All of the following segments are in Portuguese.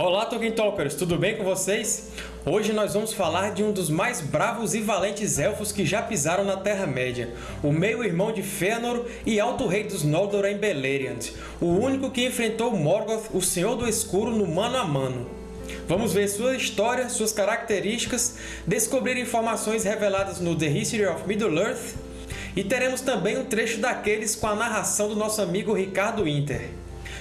Olá Tolkien Talkers, tudo bem com vocês? Hoje nós vamos falar de um dos mais bravos e valentes Elfos que já pisaram na Terra-média, o meio-irmão de Fëanor e Alto Rei dos Noldor em Beleriand, o único que enfrentou Morgoth, o Senhor do Escuro, no mano a mano. Vamos ver sua história, suas características, descobrir informações reveladas no The History of Middle-earth e teremos também um trecho daqueles com a narração do nosso amigo Ricardo Inter.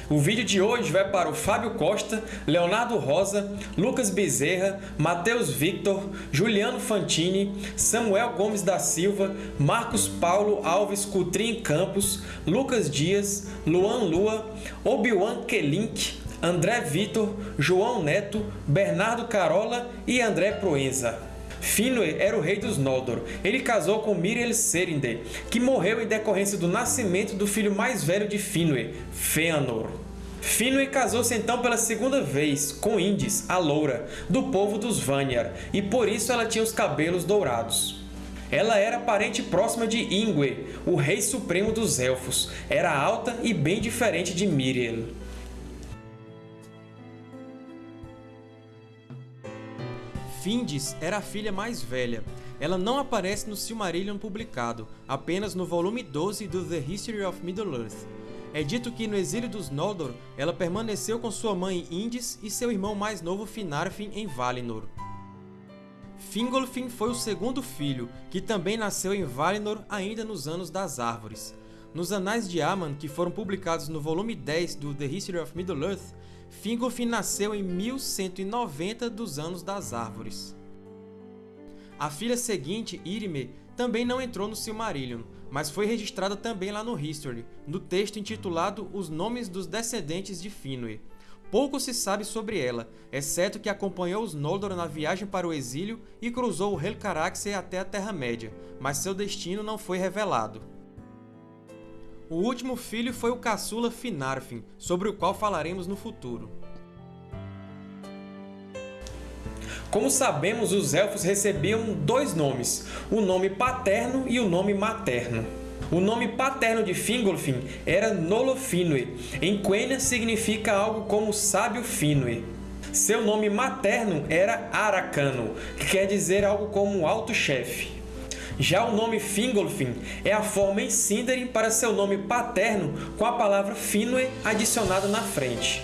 O vídeo de hoje vai para o Fábio Costa, Leonardo Rosa, Lucas Bezerra, Matheus Victor, Juliano Fantini, Samuel Gomes da Silva, Marcos Paulo Alves Cutrim Campos, Lucas Dias, Luan Lua, Obi-Wan Kelink, André Vitor, João Neto, Bernardo Carola e André Proenza. Finwë era o rei dos Noldor. Ele casou com Miriel Serinde, que morreu em decorrência do nascimento do filho mais velho de Finwë, Fëanor. Finwë casou-se então pela segunda vez com Indis, a Loura, do povo dos Vanyar, e por isso ela tinha os cabelos dourados. Ela era parente próxima de Ingwe, o rei supremo dos Elfos. Era alta e bem diferente de Miriel. Findis era a filha mais velha. Ela não aparece no Silmarillion publicado, apenas no volume 12 do The History of Middle-earth. É dito que, no exílio dos Noldor, ela permaneceu com sua mãe Indis e seu irmão mais novo Finarfin em Valinor. Fingolfin foi o segundo filho, que também nasceu em Valinor ainda nos Anos das Árvores. Nos Anais de Aman, que foram publicados no volume 10 do The History of Middle-earth, Fingolfin nasceu em 1190 dos Anos das Árvores. A filha seguinte, Irime, também não entrou no Silmarillion, mas foi registrada também lá no History, no texto intitulado Os Nomes dos Descendentes de Finwë. Pouco se sabe sobre ela, exceto que acompanhou os Noldor na viagem para o exílio e cruzou o Helcaraxë até a Terra-média, mas seu destino não foi revelado. O último filho foi o caçula Finarfin, sobre o qual falaremos no futuro. Como sabemos, os Elfos recebiam dois nomes, o nome paterno e o nome materno. O nome paterno de Fingolfin era Nolofinwë. Em Quenya significa algo como Sábio Finwë. Seu nome materno era Aracano, que quer dizer algo como Alto Chefe. Já o nome Fingolfin é a forma em Sindarin para seu nome paterno com a palavra Finwë adicionada na frente.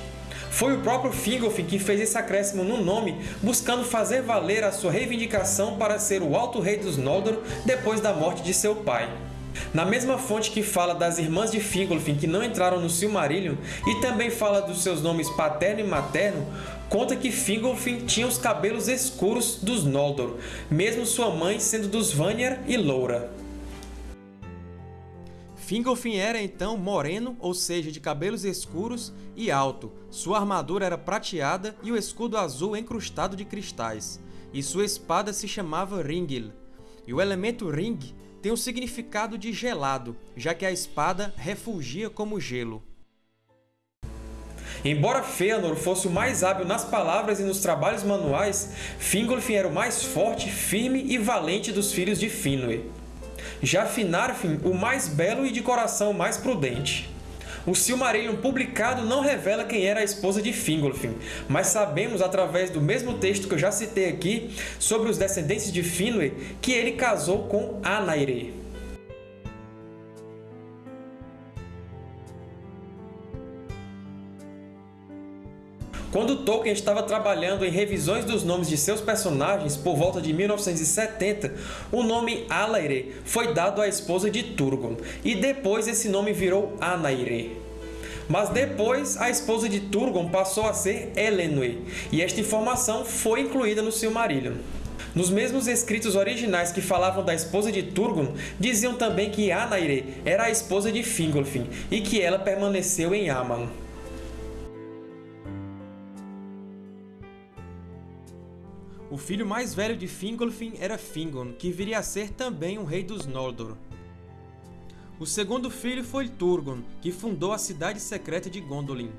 Foi o próprio Fingolfin que fez esse acréscimo no nome, buscando fazer valer a sua reivindicação para ser o Alto Rei dos Noldor depois da morte de seu pai. Na mesma fonte que fala das irmãs de Fingolfin que não entraram no Silmarillion e também fala dos seus nomes paterno e materno, conta que Fingolfin tinha os cabelos escuros dos Noldor, mesmo sua mãe sendo dos Vanyar e loura. Fingolfin era então moreno, ou seja, de cabelos escuros e alto. Sua armadura era prateada e o escudo azul encrustado de cristais, e sua espada se chamava Ringil. E o elemento Ring tem o significado de gelado, já que a espada refugia como gelo. Embora Fëanor fosse o mais hábil nas palavras e nos trabalhos manuais, Fingolfin era o mais forte, firme e valente dos filhos de Finwë. Já Finarfin, o mais belo e de coração mais prudente. O Silmarillion publicado não revela quem era a esposa de Fingolfin, mas sabemos, através do mesmo texto que eu já citei aqui, sobre os descendentes de Finwë, que ele casou com Anaire. Quando Tolkien estava trabalhando em revisões dos nomes de seus personagens, por volta de 1970, o nome Alaire foi dado à esposa de Turgon, e depois esse nome virou Anaire. Mas depois, a esposa de Turgon passou a ser Elenwe, e esta informação foi incluída no Silmarillion. Nos mesmos escritos originais que falavam da esposa de Turgon, diziam também que Anaire era a esposa de Fingolfin e que ela permaneceu em Aman. O filho mais velho de Fingolfin era Fingon, que viria a ser também um rei dos Noldor. O segundo filho foi Turgon, que fundou a cidade secreta de Gondolin.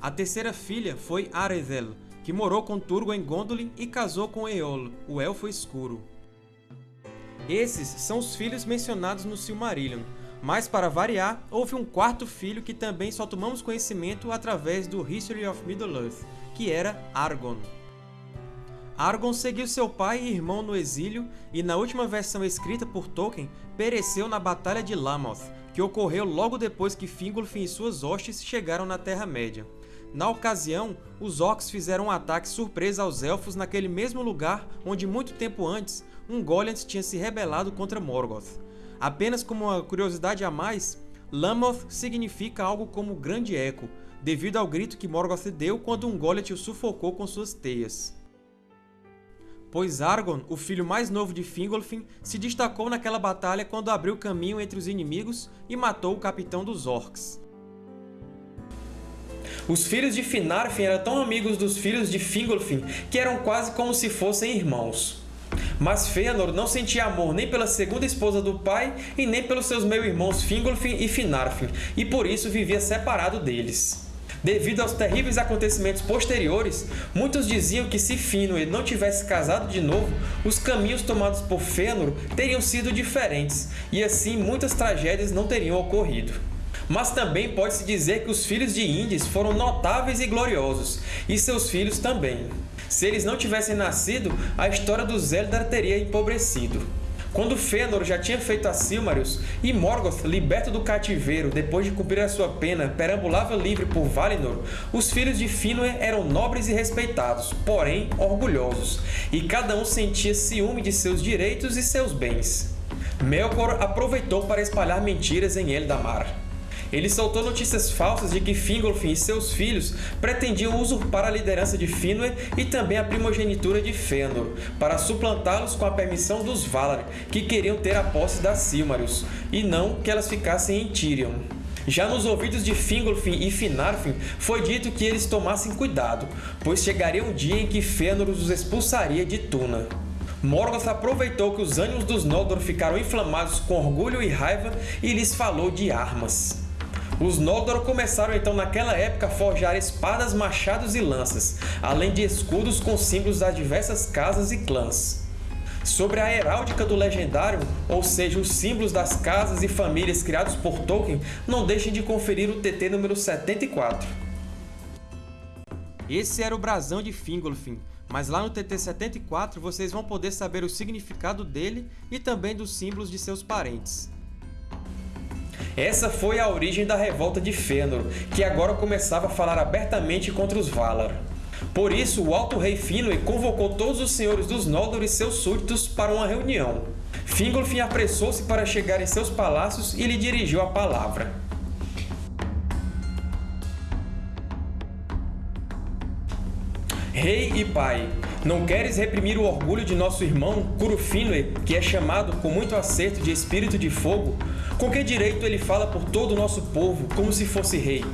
A terceira filha foi Arethel, que morou com Turgon em Gondolin e casou com Eol, o Elfo Escuro. Esses são os filhos mencionados no Silmarillion, Mas, para variar, houve um quarto filho que também só tomamos conhecimento através do History of Middle-earth, que era Argon. Argon seguiu seu pai e irmão no exílio e, na última versão escrita por Tolkien, pereceu na Batalha de Lamoth, que ocorreu logo depois que Fingolfin e suas hostes chegaram na Terra-média. Na ocasião, os Orcs fizeram um ataque surpresa aos Elfos naquele mesmo lugar onde muito tempo antes um Goliath tinha se rebelado contra Morgoth. Apenas como uma curiosidade a mais, Lamoth significa algo como Grande Eco, devido ao grito que Morgoth deu quando um Goliath o sufocou com suas teias. Pois Argon, o filho mais novo de Fingolfin, se destacou naquela batalha quando abriu caminho entre os inimigos e matou o capitão dos Orcs. Os filhos de Finarfin eram tão amigos dos filhos de Fingolfin que eram quase como se fossem irmãos. Mas Fëanor não sentia amor nem pela segunda esposa do pai e nem pelos seus meio-irmãos Fingolfin e Finarfin, e por isso vivia separado deles. Devido aos terríveis acontecimentos posteriores, muitos diziam que se Finwë não tivesse casado de novo, os caminhos tomados por Fëanor teriam sido diferentes, e assim muitas tragédias não teriam ocorrido. Mas também pode-se dizer que os filhos de Indis foram notáveis e gloriosos, e seus filhos também. Se eles não tivessem nascido, a história dos Eldar teria empobrecido. Quando Fëanor já tinha feito a Silmarils e Morgoth, liberto do cativeiro depois de cumprir a sua pena, perambulava livre por Valinor, os filhos de Finwë eram nobres e respeitados, porém orgulhosos, e cada um sentia ciúme de seus direitos e seus bens. Melkor aproveitou para espalhar mentiras em Eldamar. Ele soltou notícias falsas de que Fingolfin e seus filhos pretendiam usurpar a liderança de Finwë e também a primogenitura de Fëanor, para suplantá-los com a permissão dos Valar, que queriam ter a posse das Silmarils, e não que elas ficassem em Tirion. Já nos ouvidos de Fingolfin e Finarfin foi dito que eles tomassem cuidado, pois chegaria um dia em que Fëanor os expulsaria de Tuna. Morgoth aproveitou que os ânimos dos Noldor ficaram inflamados com orgulho e raiva e lhes falou de armas. Os Noldor começaram então naquela época a forjar espadas, machados e lanças, além de escudos com símbolos das diversas casas e clãs. Sobre a heráldica do Legendário, ou seja, os símbolos das casas e famílias criados por Tolkien, não deixem de conferir o TT número 74. Esse era o brasão de Fingolfin, mas lá no TT 74 vocês vão poder saber o significado dele e também dos símbolos de seus parentes. Essa foi a origem da revolta de Fëanor, que agora começava a falar abertamente contra os Valar. Por isso, o Alto Rei Finwë convocou todos os senhores dos Noldor e seus súditos para uma reunião. Fingolfin apressou-se para chegar em seus palácios e lhe dirigiu a palavra. Rei e pai, não queres reprimir o orgulho de nosso irmão Curufínue, que é chamado com muito acerto de Espírito de Fogo? Com que direito ele fala por todo o nosso povo, como se fosse rei?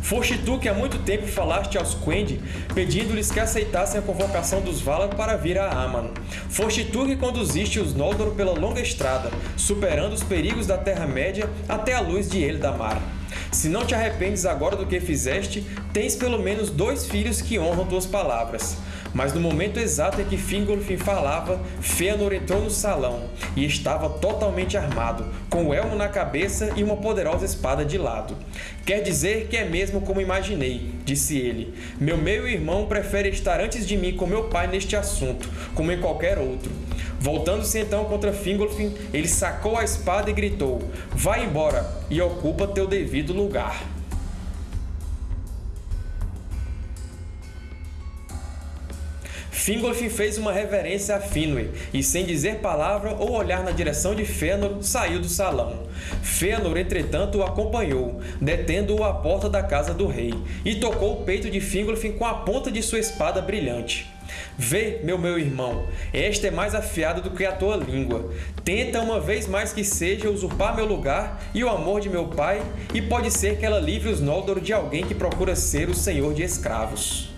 Foste tu que há muito tempo falaste aos Quendi, pedindo-lhes que aceitassem a convocação dos Valar para vir a Aman. Foste tu que conduziste os Noldor pela longa estrada, superando os perigos da Terra-média até a luz de Eldamar. Se não te arrependes agora do que fizeste, tens pelo menos dois filhos que honram tuas palavras. Mas no momento exato em que Fingolfin falava, Fëanor entrou no salão, e estava totalmente armado, com o elmo na cabeça e uma poderosa espada de lado. Quer dizer que é mesmo como imaginei, disse ele. Meu meio-irmão prefere estar antes de mim com meu pai neste assunto, como em qualquer outro. Voltando-se então contra Fingolfin, ele sacou a espada e gritou, Vai embora e ocupa teu devido lugar. Fingolfin fez uma reverência a Finwë, e sem dizer palavra ou olhar na direção de Fëanor, saiu do salão. Fëanor, entretanto, o acompanhou, detendo-o à porta da casa do rei, e tocou o peito de Fingolfin com a ponta de sua espada brilhante. Vê, meu meu irmão, esta é mais afiada do que a tua língua. Tenta uma vez mais que seja usurpar meu lugar e o amor de meu pai, e pode ser que ela livre os Noldor de alguém que procura ser o senhor de escravos.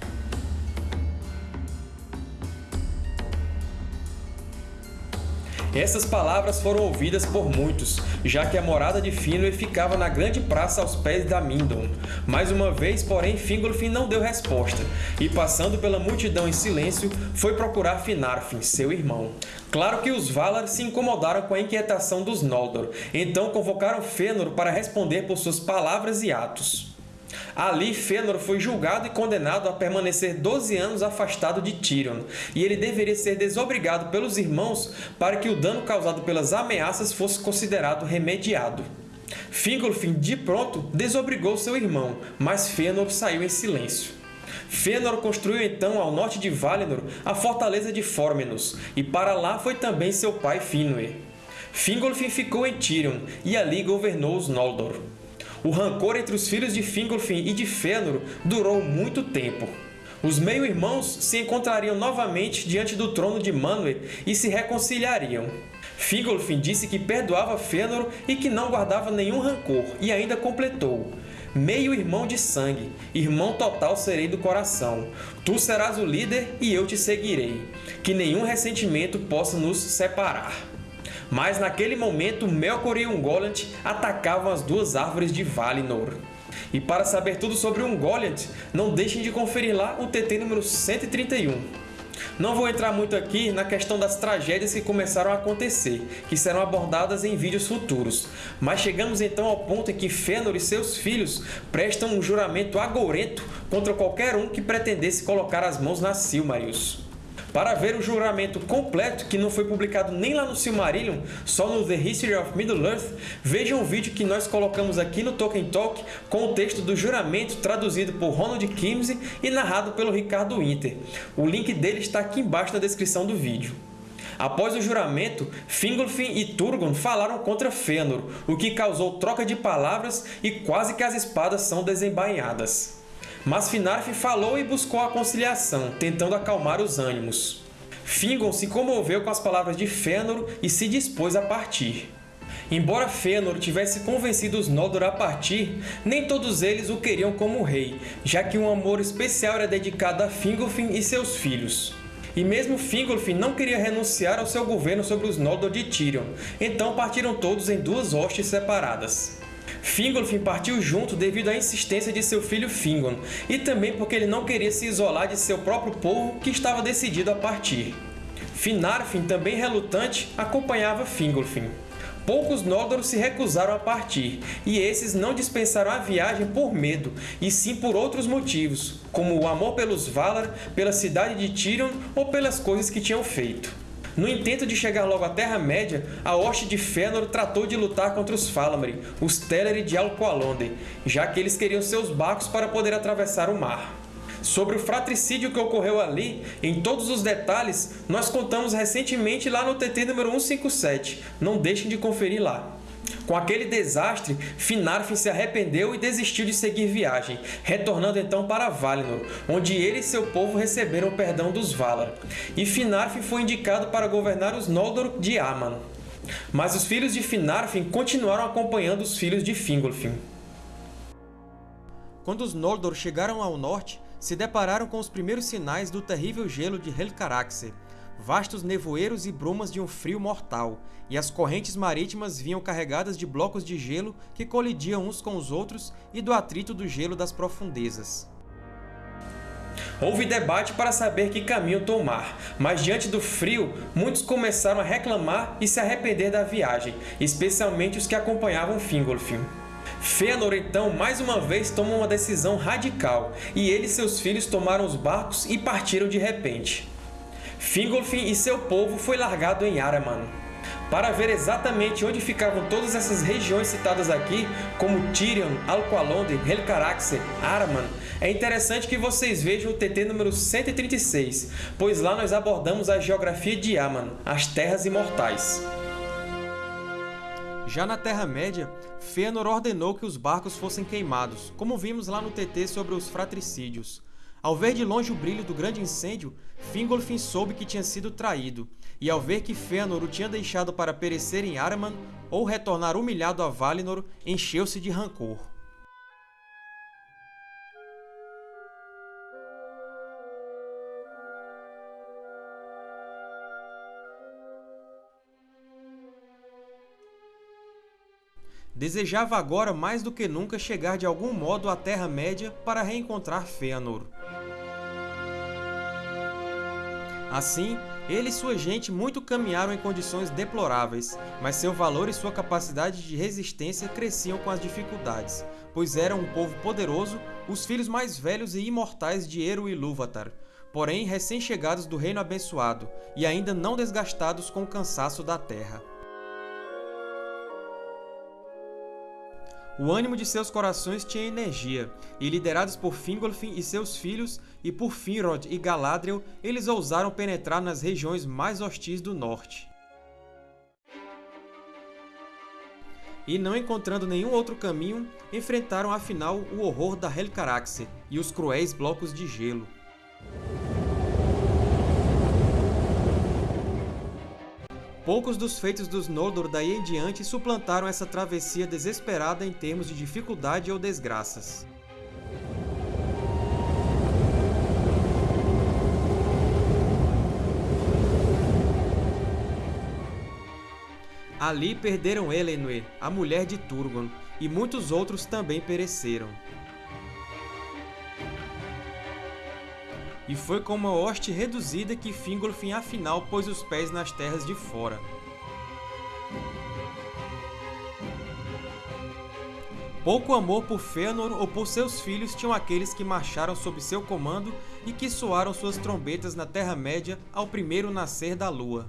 Essas palavras foram ouvidas por muitos, já que a morada de Finwë ficava na grande praça aos pés da Mindon. Mais uma vez, porém, Fingolfin não deu resposta, e passando pela multidão em silêncio, foi procurar Finarfin, seu irmão. Claro que os Valar se incomodaram com a inquietação dos Noldor, então convocaram Fëanor para responder por suas palavras e atos. Ali, Fëanor foi julgado e condenado a permanecer 12 anos afastado de Tírion, e ele deveria ser desobrigado pelos irmãos para que o dano causado pelas ameaças fosse considerado remediado. Fingolfin, de pronto, desobrigou seu irmão, mas Fëanor saiu em silêncio. Fëanor construiu então ao norte de Valinor a fortaleza de Formenos, e para lá foi também seu pai Finwë. Fingolfin ficou em Tirion, e ali governou os Noldor. O rancor entre os filhos de Fingolfin e de Fëanor durou muito tempo. Os meio-irmãos se encontrariam novamente diante do trono de Manwë e se reconciliariam. Fingolfin disse que perdoava Fëanor e que não guardava nenhum rancor, e ainda completou meio irmão de sangue, irmão total serei do coração. Tu serás o líder e eu te seguirei. Que nenhum ressentimento possa nos separar. Mas naquele momento Melkor e Ungoliant atacavam as duas árvores de Valinor. E para saber tudo sobre Ungoliant, não deixem de conferir lá o TT número 131. Não vou entrar muito aqui na questão das tragédias que começaram a acontecer, que serão abordadas em vídeos futuros, mas chegamos então ao ponto em que Fëanor e seus filhos prestam um juramento agourento contra qualquer um que pretendesse colocar as mãos na Silmarils. Para ver o juramento completo, que não foi publicado nem lá no Silmarillion, só no The History of Middle-earth, vejam o vídeo que nós colocamos aqui no Tolkien Talk com o texto do juramento traduzido por Ronald Kimsey e narrado pelo Ricardo Winter. O link dele está aqui embaixo na descrição do vídeo. Após o juramento, Fingolfin e Turgon falaram contra Fëanor, o que causou troca de palavras e quase que as espadas são desembainhadas. Mas Finarf falou e buscou a conciliação, tentando acalmar os ânimos. Fingon se comoveu com as palavras de Fëanor e se dispôs a partir. Embora Fëanor tivesse convencido os Noldor a partir, nem todos eles o queriam como rei, já que um amor especial era dedicado a Fingolfin e seus filhos. E mesmo Fingolfin não queria renunciar ao seu governo sobre os Noldor de Tirion, então partiram todos em duas hostes separadas. Fingolfin partiu junto devido à insistência de seu filho Fingon, e também porque ele não queria se isolar de seu próprio povo que estava decidido a partir. Finarfin, também relutante, acompanhava Fingolfin. Poucos Noldor se recusaram a partir, e esses não dispensaram a viagem por medo, e sim por outros motivos, como o amor pelos Valar, pela cidade de Tirion ou pelas coisas que tinham feito. No intento de chegar logo à Terra-média, a hoste de Fëanor tratou de lutar contra os Falamri, os Teleri de Alqualondë, já que eles queriam seus barcos para poder atravessar o mar. Sobre o fratricídio que ocorreu ali, em todos os detalhes, nós contamos recentemente lá no TT número 157. Não deixem de conferir lá. Com aquele desastre, Finarfin se arrependeu e desistiu de seguir viagem, retornando então para Valinor, onde ele e seu povo receberam o perdão dos Valar. E Finarfin foi indicado para governar os Noldor de Aman. Mas os filhos de Finarfin continuaram acompanhando os filhos de Fingolfin. Quando os Noldor chegaram ao norte, se depararam com os primeiros sinais do terrível gelo de Helcaraxe, vastos nevoeiros e brumas de um frio mortal, e as correntes marítimas vinham carregadas de blocos de gelo que colidiam uns com os outros e do atrito do gelo das profundezas. Houve debate para saber que caminho tomar, mas diante do frio, muitos começaram a reclamar e se arrepender da viagem, especialmente os que acompanhavam Fingolfin. Fëanor, então, mais uma vez toma uma decisão radical, e ele e seus filhos tomaram os barcos e partiram de repente. Fingolfin e seu povo foi largado em Araman. Para ver exatamente onde ficavam todas essas regiões citadas aqui, como Tirion, Alqualondë, Helcaraxe, Araman, é interessante que vocês vejam o TT número 136, pois lá nós abordamos a geografia de Aman, as Terras Imortais. Já na Terra-média, Fëanor ordenou que os barcos fossem queimados, como vimos lá no TT sobre os fratricídios. Ao ver de longe o brilho do grande incêndio, Fingolfin soube que tinha sido traído, e ao ver que Fëanor o tinha deixado para perecer em Araman ou retornar humilhado a Valinor, encheu-se de rancor. desejava agora mais do que nunca chegar de algum modo à Terra-média para reencontrar Fëanor. Assim, ele e sua gente muito caminharam em condições deploráveis, mas seu valor e sua capacidade de resistência cresciam com as dificuldades, pois eram um povo poderoso, os filhos mais velhos e imortais de Eru e Ilúvatar, porém recém-chegados do Reino Abençoado e ainda não desgastados com o cansaço da Terra. O ânimo de seus corações tinha energia, e liderados por Fingolfin e seus filhos, e por Finrod e Galadriel, eles ousaram penetrar nas regiões mais hostis do norte. E não encontrando nenhum outro caminho, enfrentaram afinal o horror da Helcaraxe e os cruéis blocos de gelo. Poucos dos feitos dos Noldor daí em diante suplantaram essa travessia desesperada em termos de dificuldade ou desgraças. Ali perderam Elenwe, a mulher de Turgon, e muitos outros também pereceram. E foi com uma hoste reduzida que Fingolfin afinal pôs os pés nas terras de fora. Pouco amor por Fëanor ou por seus filhos tinham aqueles que marcharam sob seu comando e que soaram suas trombetas na Terra-média ao primeiro nascer da lua.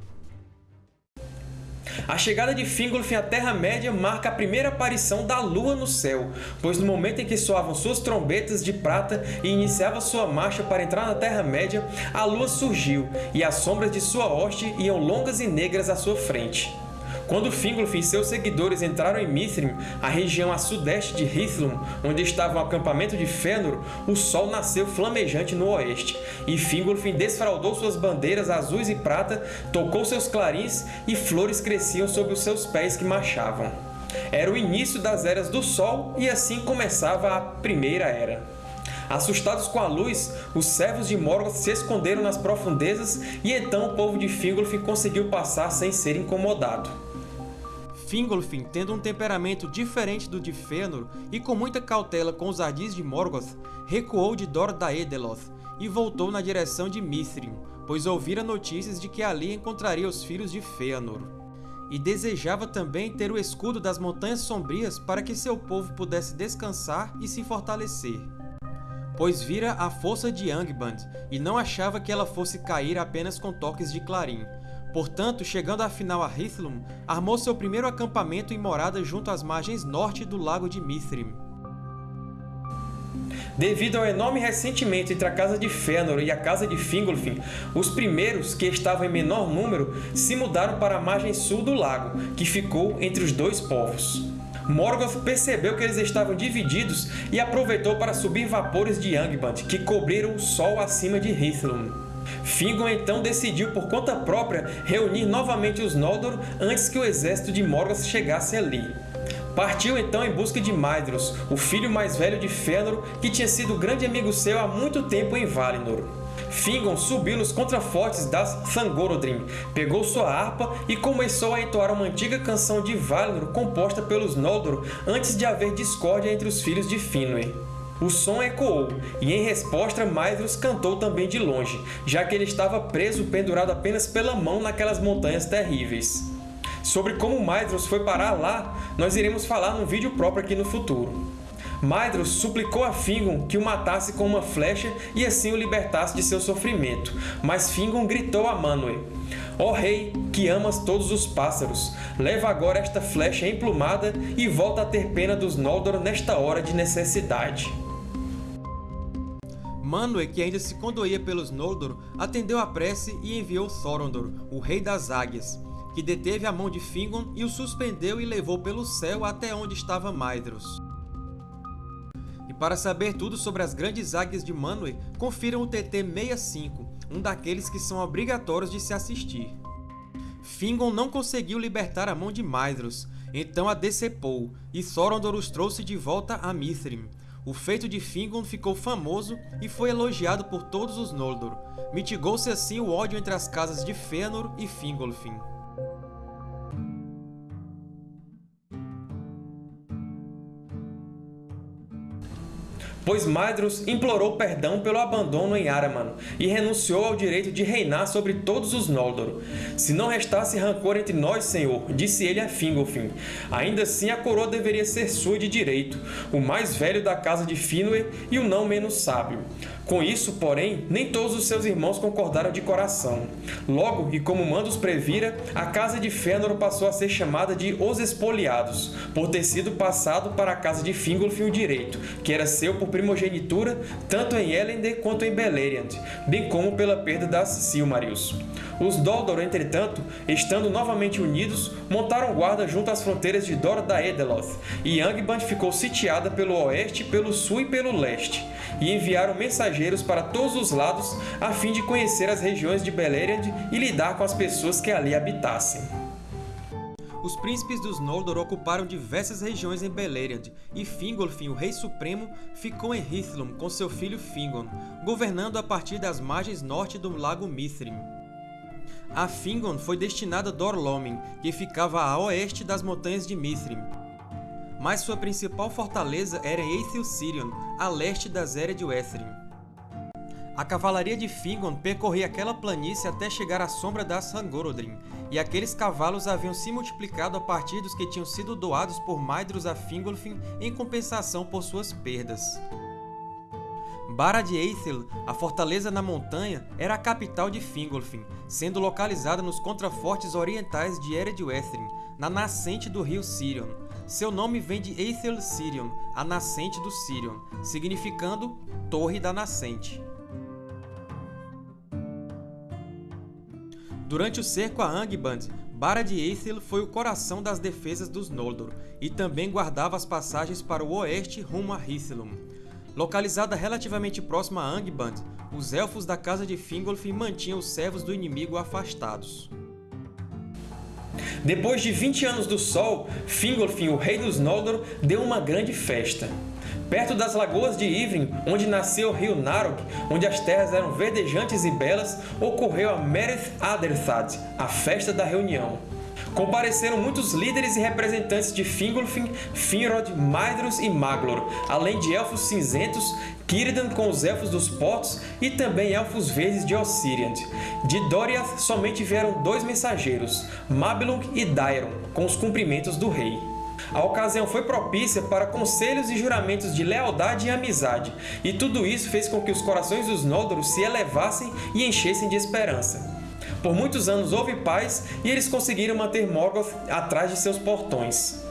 A chegada de Fingolfin à Terra-média marca a primeira aparição da Lua no céu, pois no momento em que soavam suas trombetas de prata e iniciava sua marcha para entrar na Terra-média, a Lua surgiu, e as sombras de sua hoste iam longas e negras à sua frente. Quando Fingolfin e seus seguidores entraram em Mithrim, a região a sudeste de Hithlum, onde estava o acampamento de Fëanor, o sol nasceu flamejante no oeste, e Fingolfin desfraldou suas bandeiras azuis e prata, tocou seus clarins e flores cresciam sob os seus pés que marchavam. Era o início das Eras do Sol e assim começava a Primeira Era. Assustados com a luz, os servos de Morgoth se esconderam nas profundezas e então o povo de Fingolfin conseguiu passar sem ser incomodado. Fingolfin, tendo um temperamento diferente do de Fëanor e com muita cautela com os ardis de Morgoth, recuou de Dor Daedeloth e voltou na direção de Mithrin, pois ouvira notícias de que ali encontraria os filhos de Fëanor. E desejava também ter o escudo das Montanhas Sombrias para que seu povo pudesse descansar e se fortalecer. Pois vira a força de Angband e não achava que ela fosse cair apenas com toques de clarim, Portanto, chegando afinal a Hithlum, armou seu primeiro acampamento e morada junto às margens norte do Lago de Mithrim. Devido ao enorme ressentimento entre a Casa de Fëanor e a Casa de Fingolfin, os primeiros, que estavam em menor número, se mudaram para a margem sul do lago, que ficou entre os dois povos. Morgoth percebeu que eles estavam divididos e aproveitou para subir vapores de Angband, que cobriram o sol acima de Hithlum. Fingon então decidiu por conta própria reunir novamente os Noldor antes que o exército de Morgoth chegasse ali. Partiu então em busca de Maedhros, o filho mais velho de Fëanor, que tinha sido grande amigo seu há muito tempo em Valinor. Fingon subiu nos contrafortes das Thangorodrim, pegou sua harpa e começou a entoar uma antiga canção de Valinor composta pelos Noldor antes de haver discórdia entre os filhos de Finwë. O som ecoou, e em resposta Maedhros cantou também de longe, já que ele estava preso pendurado apenas pela mão naquelas montanhas terríveis. Sobre como Maedhros foi parar lá, nós iremos falar num vídeo próprio aqui no futuro. Maedhros suplicou a Fingon que o matasse com uma flecha e assim o libertasse de seu sofrimento, mas Fingon gritou a Manwë, Ó oh, rei, que amas todos os pássaros, leva agora esta flecha emplumada e volta a ter pena dos Noldor nesta hora de necessidade. Manwë, que ainda se condoía pelos Noldor, atendeu a prece e enviou Thorondor, o Rei das Águias, que deteve a mão de Fingon e o suspendeu e levou pelo céu até onde estava Maedhros. E para saber tudo sobre as grandes águias de Manwë, confiram o TT 65, um daqueles que são obrigatórios de se assistir. Fingon não conseguiu libertar a mão de Maedhros, então a decepou, e Thorondor os trouxe de volta a Mithrim, o feito de Fingon ficou famoso e foi elogiado por todos os Noldor. Mitigou-se assim o ódio entre as casas de Fëanor e Fingolfin. Pois Madrus implorou perdão pelo abandono em Araman e renunciou ao direito de reinar sobre todos os Noldor. Se não restasse rancor entre nós, Senhor, disse ele a Fingolfin, ainda assim a coroa deveria ser sua de direito, o mais velho da casa de Finwë e o não menos sábio. Com isso, porém, nem todos os seus irmãos concordaram de coração. Logo, e como Mandos previra, a casa de Fëanor passou a ser chamada de Os Espoliados, por ter sido passado para a casa de Fingolfin o direito, que era seu por primogenitura tanto em Elendil quanto em Beleriand, bem como pela perda das Silmarils. Os Noldor, entretanto, estando novamente unidos, montaram guarda junto às fronteiras de Dor Daedeloth, e Angband ficou sitiada pelo oeste, pelo sul e pelo leste, e enviaram mensageiros para todos os lados a fim de conhecer as regiões de Beleriand e lidar com as pessoas que ali habitassem. Os príncipes dos Noldor ocuparam diversas regiões em Beleriand, e Fingolfin, o Rei Supremo, ficou em Hithlum com seu filho Fingon, governando a partir das margens norte do Lago Mithrim. A Fingon foi destinada a Dor-lómin, que ficava a oeste das montanhas de Mithrim, mas sua principal fortaleza era em Eithel-Sirion, a leste das Ered Wethrin. A cavalaria de Fingon percorria aquela planície até chegar à sombra das Sangorodrim, e aqueles cavalos haviam se multiplicado a partir dos que tinham sido doados por Maedhros a Fingolfin em compensação por suas perdas. Barad Eithel, a fortaleza na montanha, era a capital de Fingolfin, sendo localizada nos contrafortes orientais de Eredwethrin, na nascente do rio Sirion. Seu nome vem de Eithel Sirion, a nascente do Sirion, significando Torre da Nascente. Durante o cerco a Angband, Barad Eithel foi o coração das defesas dos Noldor, e também guardava as passagens para o oeste rumo a Hithlum. Localizada relativamente próxima a Angband, os Elfos da Casa de Fingolfin mantinham os servos do inimigo afastados. Depois de 20 anos do Sol, Fingolfin, o rei dos Noldor, deu uma grande festa. Perto das lagoas de Ivrin, onde nasceu o rio Narog, onde as terras eram verdejantes e belas, ocorreu a Mereth Aderthad, a Festa da Reunião. Compareceram muitos líderes e representantes de Fingolfin, Finrod, Maedhros e Maglor, além de Elfos Cinzentos, Círdan com os Elfos dos Portos e também Elfos Verdes de Ossiriand. De Doriath somente vieram dois mensageiros, Mablung e Daeron, com os cumprimentos do rei. A ocasião foi propícia para conselhos e juramentos de lealdade e amizade, e tudo isso fez com que os corações dos Noldor se elevassem e enchessem de esperança. Por muitos anos houve paz e eles conseguiram manter Morgoth atrás de seus portões.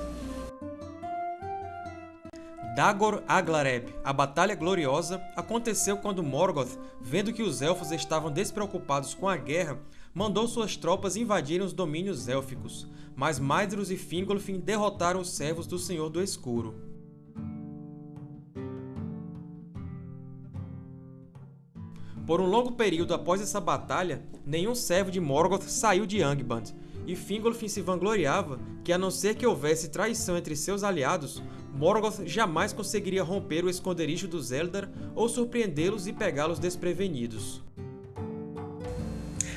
Dagor Aglareb, a Batalha Gloriosa, aconteceu quando Morgoth, vendo que os Elfos estavam despreocupados com a guerra, mandou suas tropas invadirem os domínios élficos, mas Maedhros e Fingolfin derrotaram os servos do Senhor do Escuro. Por um longo período após essa batalha, nenhum servo de Morgoth saiu de Angband, e Fingolfin se vangloriava que, a não ser que houvesse traição entre seus aliados, Morgoth jamais conseguiria romper o esconderijo dos Eldar ou surpreendê-los e pegá-los desprevenidos.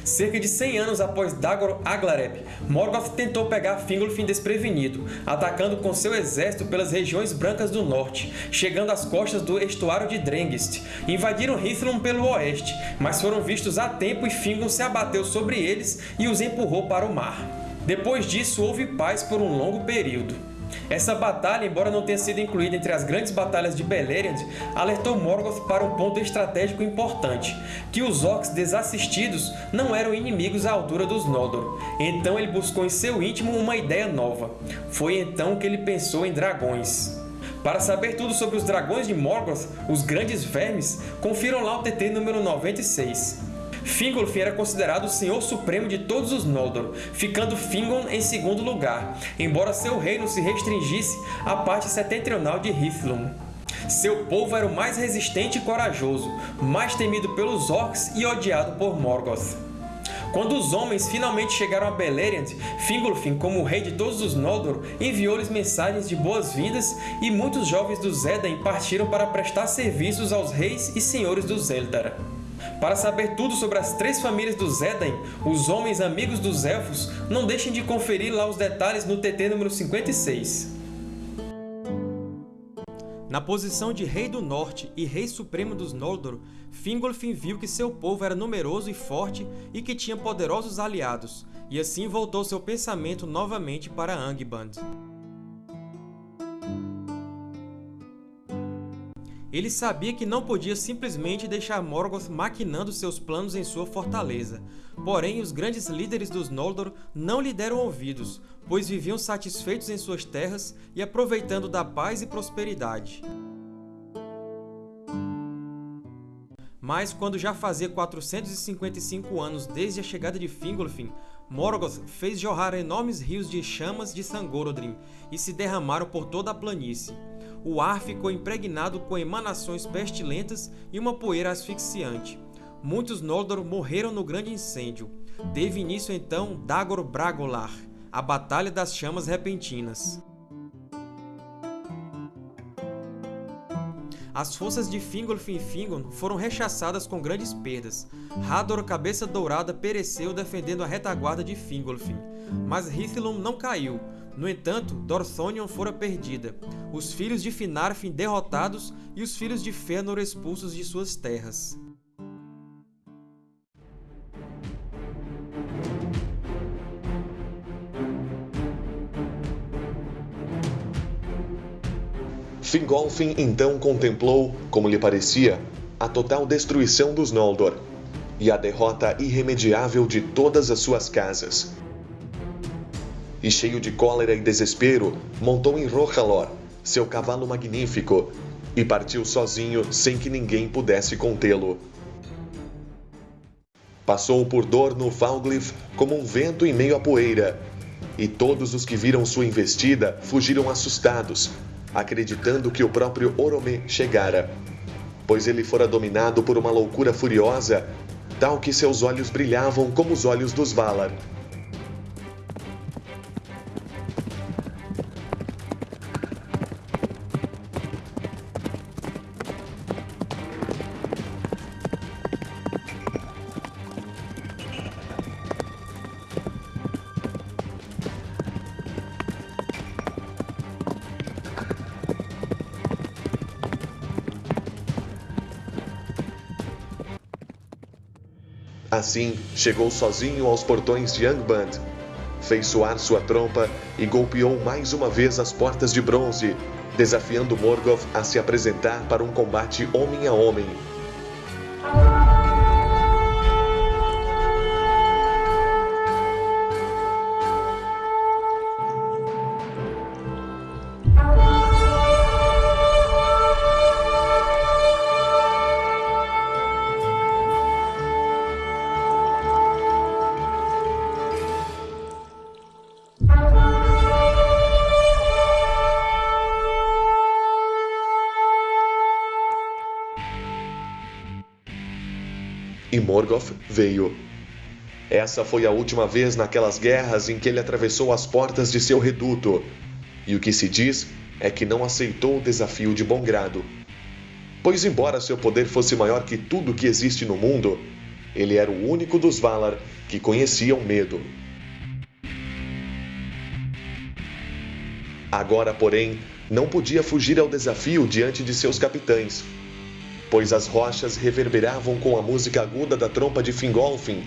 Cerca de 100 anos após Dagor Aglareb, Morgoth tentou pegar Fingolfin desprevenido, atacando com seu exército pelas regiões brancas do norte, chegando às costas do estuário de Drengist. Invadiram Hithlum pelo oeste, mas foram vistos a tempo e Fingol se abateu sobre eles e os empurrou para o mar. Depois disso, houve paz por um longo período. Essa batalha, embora não tenha sido incluída entre as grandes batalhas de Beleriand, alertou Morgoth para um ponto estratégico importante, que os Orcs desassistidos não eram inimigos à altura dos Noldor. Então ele buscou em seu íntimo uma ideia nova. Foi então que ele pensou em dragões. Para saber tudo sobre os dragões de Morgoth, os Grandes Vermes, confiram lá o TT número 96. Fingolfin era considerado o Senhor Supremo de todos os Noldor, ficando Fingon em segundo lugar, embora seu reino se restringisse à parte setentrional de Hithlum. Seu povo era o mais resistente e corajoso, mais temido pelos Orcs e odiado por Morgoth. Quando os homens finalmente chegaram a Beleriand, Fingolfin, como rei de todos os Noldor, enviou-lhes mensagens de boas-vindas e muitos jovens dos Edain partiram para prestar serviços aos reis e senhores dos Eldar. Para saber tudo sobre as três famílias dos Edain, os homens amigos dos Elfos, não deixem de conferir lá os detalhes no TT número 56. Na posição de Rei do Norte e Rei Supremo dos Noldor, Fingolfin viu que seu povo era numeroso e forte e que tinha poderosos aliados, e assim voltou seu pensamento novamente para Angband. Ele sabia que não podia simplesmente deixar Morgoth maquinando seus planos em sua fortaleza. Porém, os grandes líderes dos Noldor não lhe deram ouvidos, pois viviam satisfeitos em suas terras e aproveitando da paz e prosperidade. Mas, quando já fazia 455 anos desde a chegada de Fingolfin, Morgoth fez jorrar enormes rios de chamas de Sangorodrim e se derramaram por toda a planície. O ar ficou impregnado com emanações pestilentas e uma poeira asfixiante. Muitos Noldor morreram no grande incêndio. Teve início então Dagor Bragolar, a Batalha das Chamas Repentinas. As forças de Fingolfin e Fingon foram rechaçadas com grandes perdas. Hador, Cabeça Dourada, pereceu defendendo a retaguarda de Fingolfin, mas Hithlum não caiu. No entanto, Dorthonion fora perdida, os filhos de Finarfin derrotados e os filhos de Fëanor expulsos de suas terras. Fingolfin então contemplou, como lhe parecia, a total destruição dos Noldor e a derrota irremediável de todas as suas casas. E cheio de cólera e desespero, montou em Rohalor, seu cavalo magnífico, e partiu sozinho sem que ninguém pudesse contê-lo. Passou por Dorno Falglif como um vento em meio à poeira, e todos os que viram sua investida fugiram assustados, acreditando que o próprio Orome chegara, pois ele fora dominado por uma loucura furiosa, tal que seus olhos brilhavam como os olhos dos Valar. Assim, chegou sozinho aos portões de Angband, fez soar sua trompa e golpeou mais uma vez as portas de bronze, desafiando Morgoth a se apresentar para um combate homem a homem. Morgoth veio. Essa foi a última vez naquelas guerras em que ele atravessou as portas de seu reduto, e o que se diz é que não aceitou o desafio de bom grado. Pois, embora seu poder fosse maior que tudo que existe no mundo, ele era o único dos Valar que conhecia o medo. Agora, porém, não podia fugir ao desafio diante de seus capitães pois as rochas reverberavam com a música aguda da trompa de Fingolfin.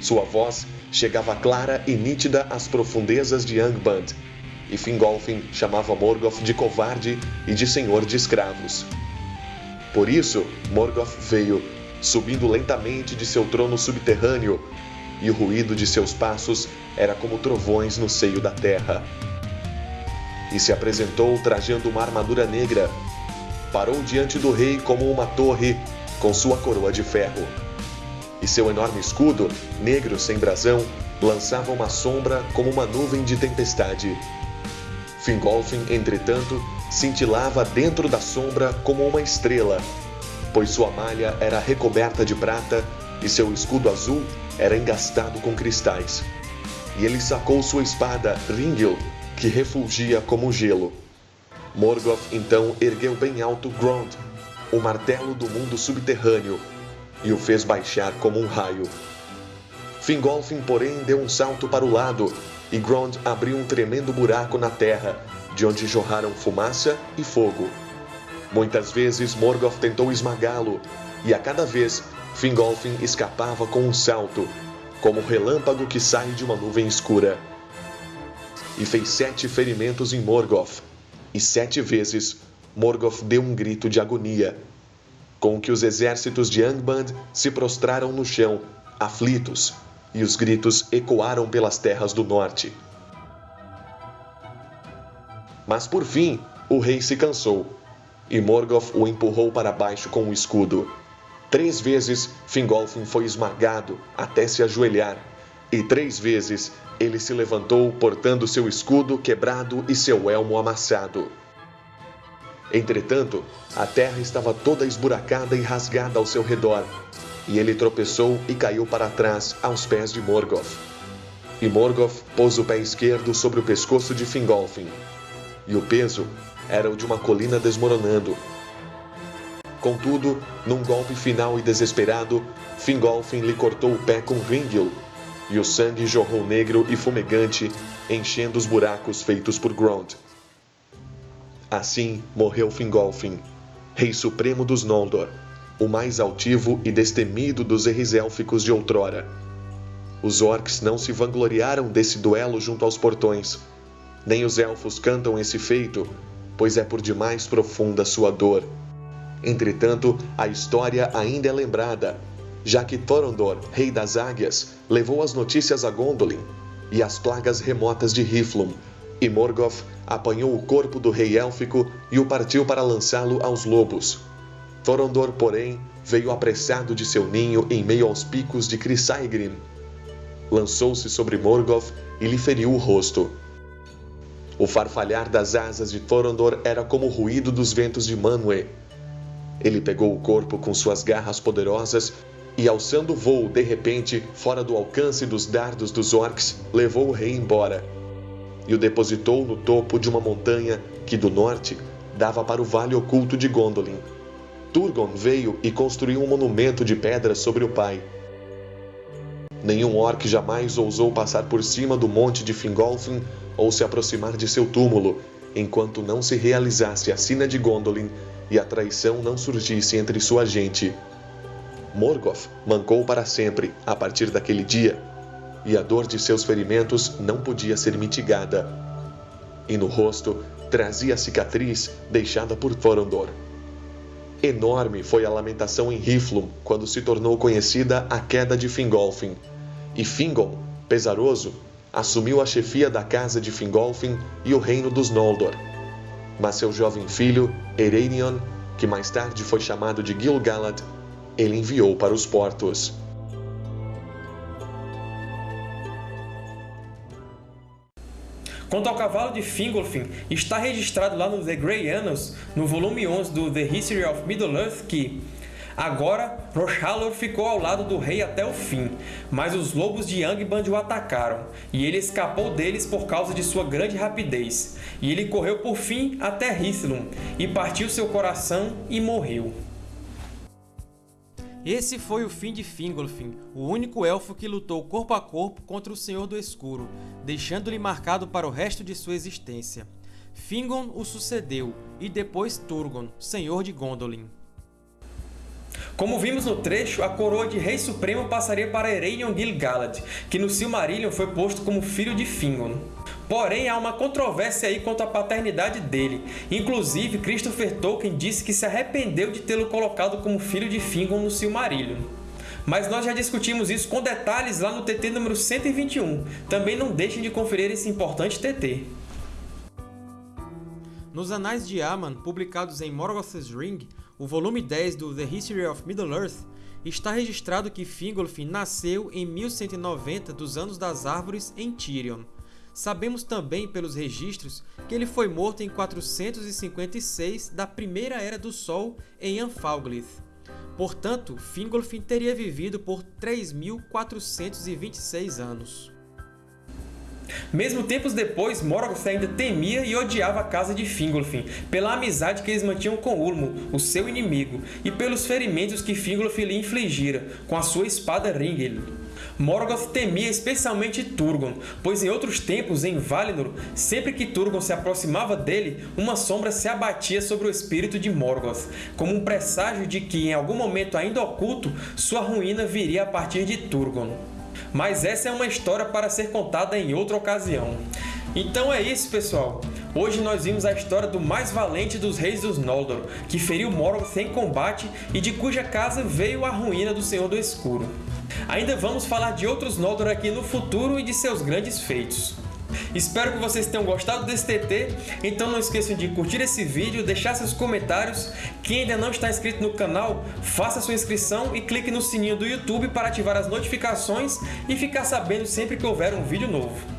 Sua voz chegava clara e nítida às profundezas de Angband, e Fingolfin chamava Morgoth de covarde e de senhor de escravos. Por isso, Morgoth veio, subindo lentamente de seu trono subterrâneo, e o ruído de seus passos era como trovões no seio da terra. E se apresentou trajando uma armadura negra, parou diante do rei como uma torre com sua coroa de ferro. E seu enorme escudo, negro sem brasão, lançava uma sombra como uma nuvem de tempestade. Fingolfin, entretanto, cintilava dentro da sombra como uma estrela, pois sua malha era recoberta de prata e seu escudo azul era engastado com cristais. E ele sacou sua espada, Ringil, que refulgia como gelo. Morgoth então ergueu bem alto Grond, o martelo do mundo subterrâneo, e o fez baixar como um raio. Fingolfin, porém, deu um salto para o lado, e Grond abriu um tremendo buraco na terra, de onde jorraram fumaça e fogo. Muitas vezes Morgoth tentou esmagá-lo, e a cada vez Fingolfin escapava com um salto, como o relâmpago que sai de uma nuvem escura. E fez sete ferimentos em Morgoth, e sete vezes Morgoth deu um grito de agonia, com que os exércitos de Angband se prostraram no chão, aflitos, e os gritos ecoaram pelas terras do norte. Mas por fim, o rei se cansou, e Morgoth o empurrou para baixo com o escudo. Três vezes Fingolfin foi esmagado até se ajoelhar, e três vezes ele se levantou portando seu escudo quebrado e seu elmo amassado. Entretanto, a terra estava toda esburacada e rasgada ao seu redor, e ele tropeçou e caiu para trás aos pés de Morgoth. E Morgoth pôs o pé esquerdo sobre o pescoço de Fingolfin, e o peso era o de uma colina desmoronando. Contudo, num golpe final e desesperado, Fingolfin lhe cortou o pé com Ringil, e o sangue jorrou negro e fumegante, enchendo os buracos feitos por Grond. Assim morreu Fingolfin, rei supremo dos Noldor, o mais altivo e destemido dos erres élficos de outrora. Os orcs não se vangloriaram desse duelo junto aos portões, nem os elfos cantam esse feito, pois é por demais profunda sua dor. Entretanto, a história ainda é lembrada, já que Thorondor, rei das águias, levou as notícias a Gondolin e as plagas remotas de Riflum, e Morgoth apanhou o corpo do rei élfico e o partiu para lançá-lo aos lobos. Thorondor, porém, veio apressado de seu ninho em meio aos picos de Crisaigrim. Lançou-se sobre Morgoth e lhe feriu o rosto. O farfalhar das asas de Thorondor era como o ruído dos ventos de Manwë. Ele pegou o corpo com suas garras poderosas e, alçando o voo de repente, fora do alcance dos dardos dos orcs, levou o rei embora. E o depositou no topo de uma montanha que, do norte, dava para o vale oculto de Gondolin. Turgon veio e construiu um monumento de pedra sobre o pai. Nenhum orc jamais ousou passar por cima do monte de Fingolfin ou se aproximar de seu túmulo, enquanto não se realizasse a sina de Gondolin e a traição não surgisse entre sua gente. Morgoth mancou para sempre a partir daquele dia, e a dor de seus ferimentos não podia ser mitigada. E no rosto trazia a cicatriz deixada por Thorondor. Enorme foi a lamentação em Riflum quando se tornou conhecida a queda de Fingolfin, e Fingon, pesaroso, assumiu a chefia da casa de Fingolfin e o reino dos Noldor. Mas seu jovem filho, Ereinion, que mais tarde foi chamado de Gil-galad, ele enviou para os portos. Quanto ao cavalo de Fingolfin, está registrado lá no The Grey Annals, no volume 11 do The History of Middle-earth, que Agora, Roshalor ficou ao lado do rei até o fim, mas os lobos de Angband o atacaram, e ele escapou deles por causa de sua grande rapidez. E ele correu por fim até Hithlum, e partiu seu coração e morreu. Esse foi o fim de Fingolfin, o único elfo que lutou corpo a corpo contra o Senhor do Escuro, deixando-lhe marcado para o resto de sua existência. Fingon o sucedeu, e depois Turgon, Senhor de Gondolin. Como vimos no trecho, a coroa de Rei Supremo passaria para Ereinion Gil-galad, que no Silmarillion foi posto como filho de Fingon. Porém, há uma controvérsia aí quanto à paternidade dele. Inclusive, Christopher Tolkien disse que se arrependeu de tê-lo colocado como filho de Fingon no Silmarillion. Mas nós já discutimos isso com detalhes lá no TT número 121. Também não deixem de conferir esse importante TT. Nos Anais de Aman, publicados em Morgoth's Ring, o volume 10 do The History of Middle-earth, está registrado que Fingolfin nasceu em 1190 dos Anos das Árvores em Tirion. Sabemos também pelos registros que ele foi morto em 456 da Primeira Era do Sol em Anfalglith. Portanto, Fingolfin teria vivido por 3.426 anos. Mesmo tempos depois, Morgoth ainda temia e odiava a casa de Fingolfin, pela amizade que eles mantinham com Ulmo, o seu inimigo, e pelos ferimentos que Fingolfin lhe infligira com a sua espada Ringel. Morgoth temia especialmente Turgon, pois em outros tempos, em Valinor, sempre que Turgon se aproximava dele, uma sombra se abatia sobre o espírito de Morgoth, como um presságio de que, em algum momento ainda oculto, sua ruína viria a partir de Turgon. Mas essa é uma história para ser contada em outra ocasião. Então é isso, pessoal! Hoje nós vimos a história do mais valente dos reis dos Noldor, que feriu Morgoth em combate e de cuja casa veio a ruína do Senhor do Escuro. Ainda vamos falar de outros Noldor aqui no futuro e de seus grandes feitos. Espero que vocês tenham gostado desse TT, então não esqueçam de curtir esse vídeo, deixar seus comentários. Quem ainda não está inscrito no canal, faça sua inscrição e clique no sininho do YouTube para ativar as notificações e ficar sabendo sempre que houver um vídeo novo.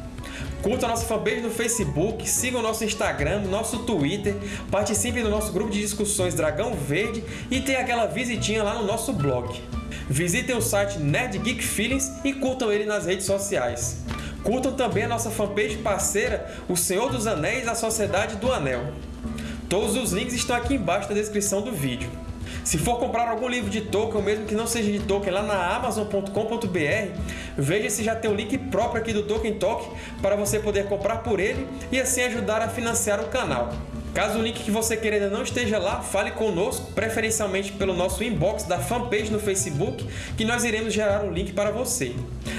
Curta nossa fanpage no Facebook, siga o nosso Instagram, nosso Twitter, participe do nosso grupo de discussões Dragão Verde e tenha aquela visitinha lá no nosso blog. Visitem o site Nerd Geek Feelings e curtam ele nas redes sociais. Curtam também a nossa fanpage parceira, O Senhor dos Anéis A Sociedade do Anel. Todos os links estão aqui embaixo na descrição do vídeo. Se for comprar algum livro de Tolkien, mesmo que não seja de Tolkien, lá na Amazon.com.br, veja se já tem um link próprio aqui do Tolkien Talk para você poder comprar por ele e assim ajudar a financiar o canal. Caso o link que você queira ainda não esteja lá, fale conosco, preferencialmente pelo nosso inbox da fanpage no Facebook, que nós iremos gerar um link para você.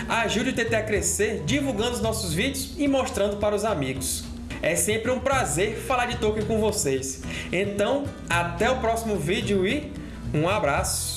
Ajude o TT a crescer divulgando os nossos vídeos e mostrando para os amigos. É sempre um prazer falar de Tolkien com vocês. Então, até o próximo vídeo e um abraço!